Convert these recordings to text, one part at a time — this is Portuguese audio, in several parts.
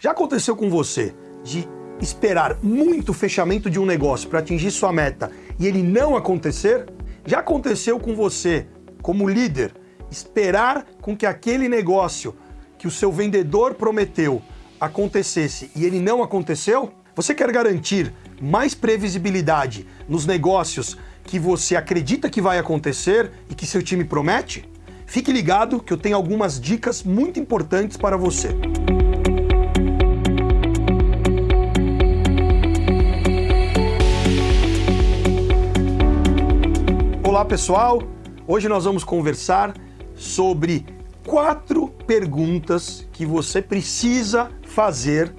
Já aconteceu com você de esperar muito fechamento de um negócio para atingir sua meta e ele não acontecer? Já aconteceu com você, como líder, esperar com que aquele negócio que o seu vendedor prometeu acontecesse e ele não aconteceu? Você quer garantir mais previsibilidade nos negócios que você acredita que vai acontecer e que seu time promete? Fique ligado que eu tenho algumas dicas muito importantes para você. Olá pessoal, hoje nós vamos conversar sobre quatro perguntas que você precisa fazer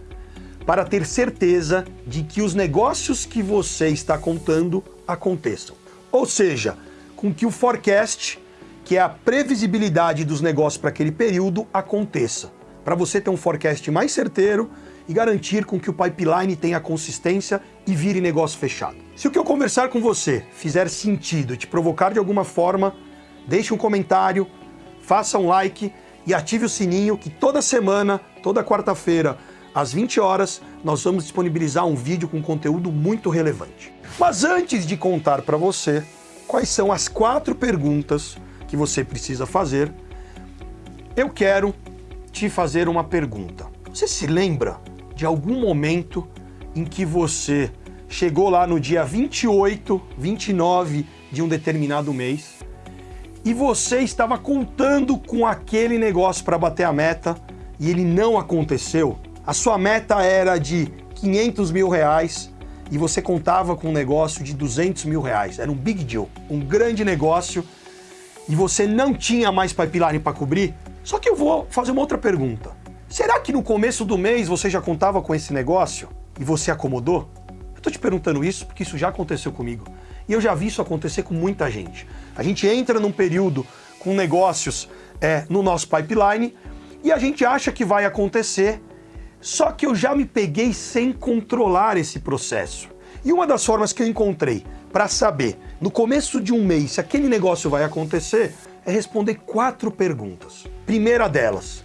para ter certeza de que os negócios que você está contando aconteçam. Ou seja, com que o forecast, que é a previsibilidade dos negócios para aquele período, aconteça. Para você ter um forecast mais certeiro e garantir com que o pipeline tenha consistência e vire negócio fechado. Se o que eu conversar com você fizer sentido e te provocar de alguma forma, deixe um comentário, faça um like e ative o sininho que toda semana, toda quarta-feira, às 20 horas, nós vamos disponibilizar um vídeo com conteúdo muito relevante. Mas antes de contar para você quais são as quatro perguntas que você precisa fazer, eu quero te fazer uma pergunta. Você se lembra de algum momento em que você chegou lá no dia 28, 29 de um determinado mês e você estava contando com aquele negócio para bater a meta e ele não aconteceu? A sua meta era de 500 mil reais e você contava com um negócio de 200 mil reais. Era um big deal, um grande negócio e você não tinha mais pipeline para cobrir? Só que eu vou fazer uma outra pergunta. Será que no começo do mês você já contava com esse negócio e você acomodou? Eu estou te perguntando isso porque isso já aconteceu comigo. E eu já vi isso acontecer com muita gente. A gente entra num período com negócios é, no nosso pipeline e a gente acha que vai acontecer, só que eu já me peguei sem controlar esse processo. E uma das formas que eu encontrei para saber no começo de um mês se aquele negócio vai acontecer é responder quatro perguntas. Primeira delas,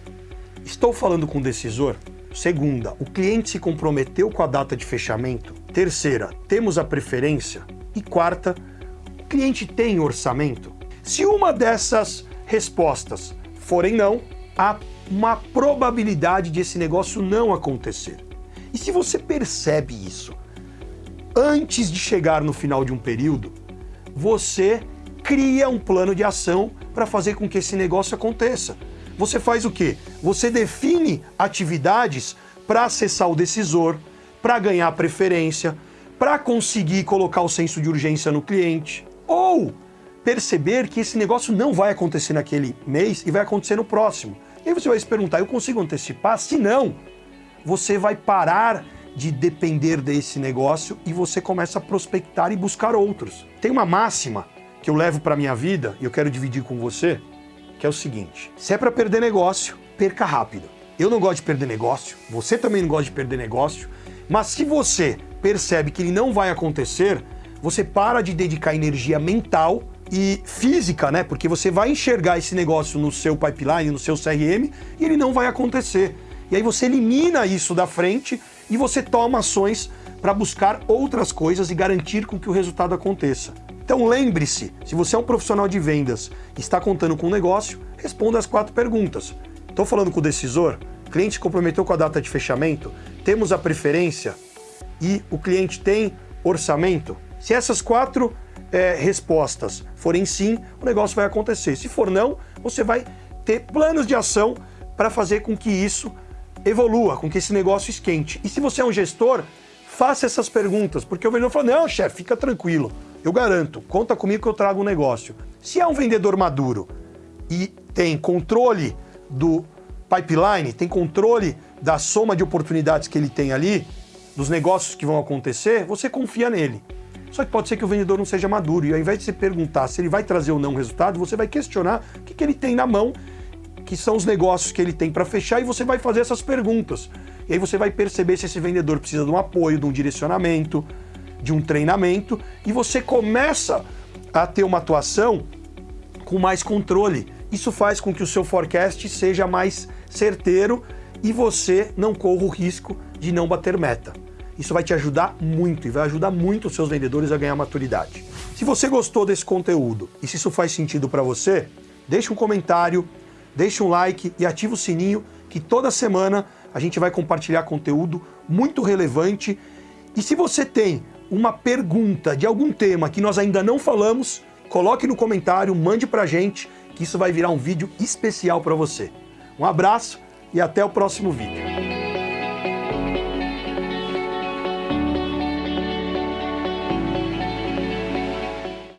Estou falando com o decisor? Segunda, o cliente se comprometeu com a data de fechamento? Terceira, temos a preferência? E quarta, o cliente tem orçamento? Se uma dessas respostas forem não, há uma probabilidade de esse negócio não acontecer. E se você percebe isso antes de chegar no final de um período, você cria um plano de ação para fazer com que esse negócio aconteça você faz o quê? Você define atividades para acessar o decisor, para ganhar preferência, para conseguir colocar o senso de urgência no cliente, ou perceber que esse negócio não vai acontecer naquele mês e vai acontecer no próximo. E você vai se perguntar, eu consigo antecipar? Se não, você vai parar de depender desse negócio e você começa a prospectar e buscar outros. Tem uma máxima que eu levo para minha vida e eu quero dividir com você, que é o seguinte: se é para perder negócio, perca rápido. Eu não gosto de perder negócio, você também não gosta de perder negócio, mas se você percebe que ele não vai acontecer, você para de dedicar energia mental e física, né? Porque você vai enxergar esse negócio no seu pipeline, no seu CRM, e ele não vai acontecer. E aí você elimina isso da frente e você toma ações para buscar outras coisas e garantir com que o resultado aconteça. Então lembre-se, se você é um profissional de vendas e está contando com um negócio, responda as quatro perguntas. Estou falando com o decisor? O cliente comprometeu com a data de fechamento? Temos a preferência? E o cliente tem orçamento? Se essas quatro é, respostas forem sim, o negócio vai acontecer. Se for não, você vai ter planos de ação para fazer com que isso evolua, com que esse negócio esquente. E se você é um gestor, faça essas perguntas, porque o vendedor fala, não, chefe, fica tranquilo, eu garanto, conta comigo que eu trago um negócio. Se é um vendedor maduro e tem controle do pipeline, tem controle da soma de oportunidades que ele tem ali, dos negócios que vão acontecer, você confia nele. Só que pode ser que o vendedor não seja maduro e ao invés de você perguntar se ele vai trazer ou não resultado, você vai questionar o que, que ele tem na mão, que são os negócios que ele tem para fechar e você vai fazer essas perguntas. E aí você vai perceber se esse vendedor precisa de um apoio, de um direcionamento, de um treinamento e você começa a ter uma atuação com mais controle. Isso faz com que o seu forecast seja mais certeiro e você não corra o risco de não bater meta. Isso vai te ajudar muito e vai ajudar muito os seus vendedores a ganhar maturidade. Se você gostou desse conteúdo e se isso faz sentido para você, deixe um comentário, deixe um like e ative o sininho que toda semana a gente vai compartilhar conteúdo muito relevante. E se você tem uma pergunta de algum tema que nós ainda não falamos, coloque no comentário, mande pra gente, que isso vai virar um vídeo especial para você. Um abraço e até o próximo vídeo.